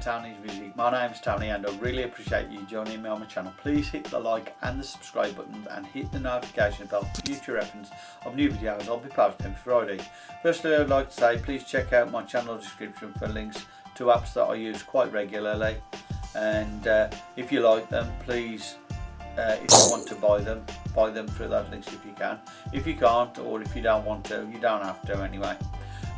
Tony's Music. My name's Tony and I really appreciate you joining me on my channel. Please hit the like and the subscribe buttons and hit the notification bell for future reference of new videos I'll be posting Friday. Firstly I'd like to say please check out my channel description for links to apps that I use quite regularly and uh, if you like them please uh, if you want to buy them buy them through those links if you can. If you can't or if you don't want to you don't have to anyway.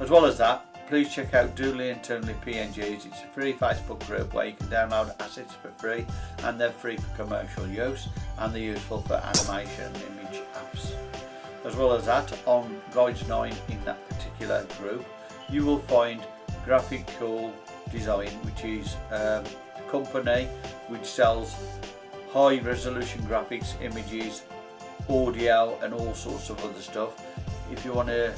As well as that please check out Doodly Internally PNGs. It's a free Facebook group where you can download assets for free and they're free for commercial use and they're useful for animation and image apps. As well as that, on Guides 9 in that particular group, you will find Graphic Cool Design, which is um, a company which sells high resolution graphics, images, audio and all sorts of other stuff. If you want to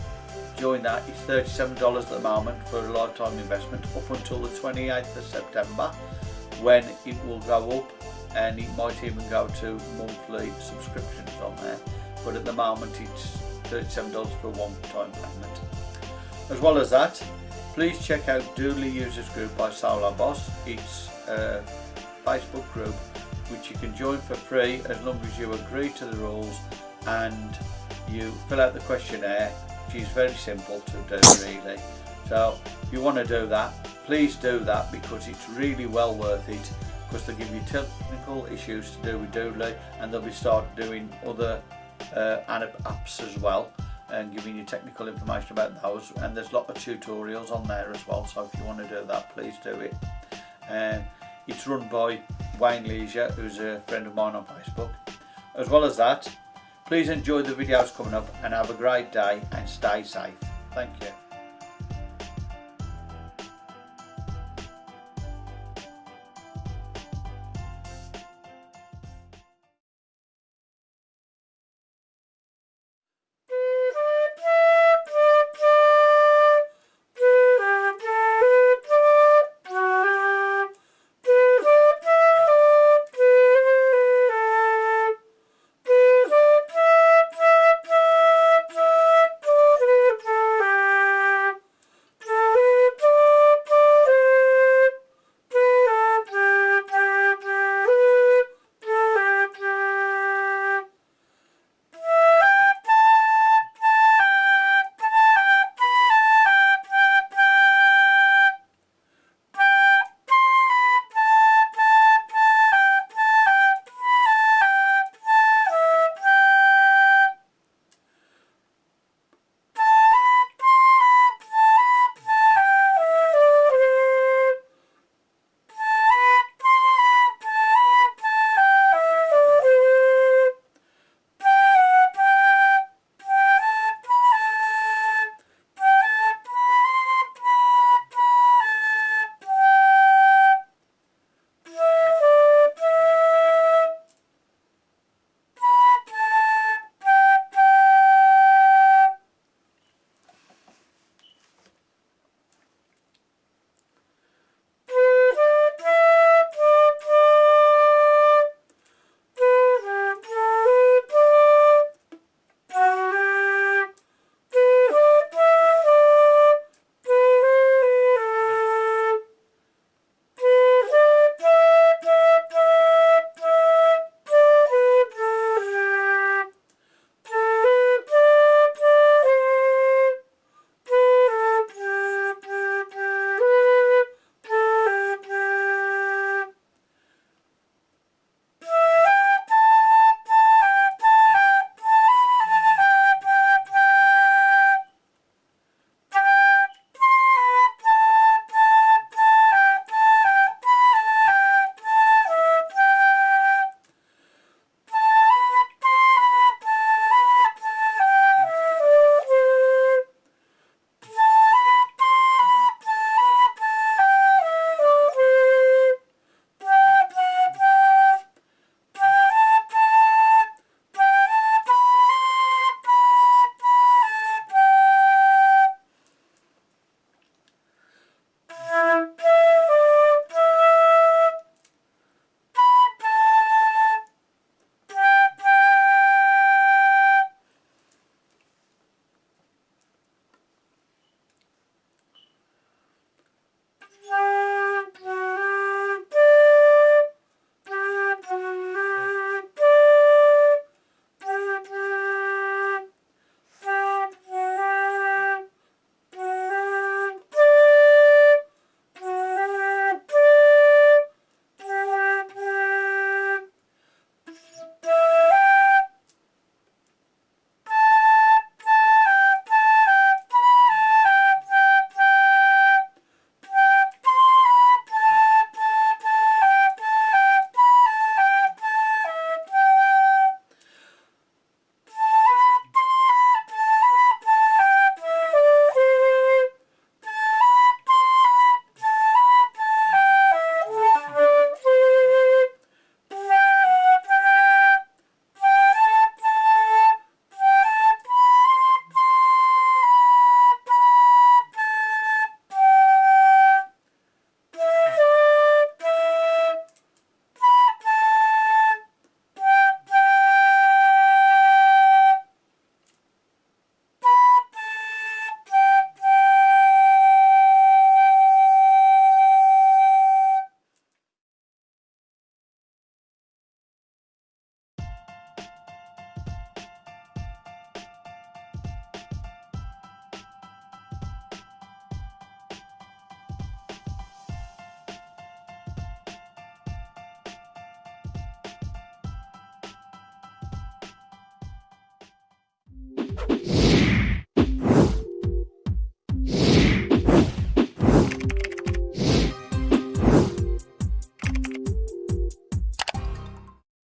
join that. It's $37 at the moment for a lifetime investment up until the 28th of September when it will go up and it might even go to monthly subscriptions on there. But at the moment it's $37 for one time payment. As well as that please check out Doodly Users Group by Solo Boss. It's a Facebook group which you can join for free as long as you agree to the rules and you fill out the questionnaire is very simple to do really. So if you want to do that please do that because it's really well worth it because they give you technical issues to do with Doodly and they'll be start doing other uh, apps as well and giving you technical information about those and there's a lot of tutorials on there as well so if you want to do that please do it. Um, it's run by Wayne Leisure who's a friend of mine on Facebook. As well as that Please enjoy the videos coming up and have a great day and stay safe. Thank you.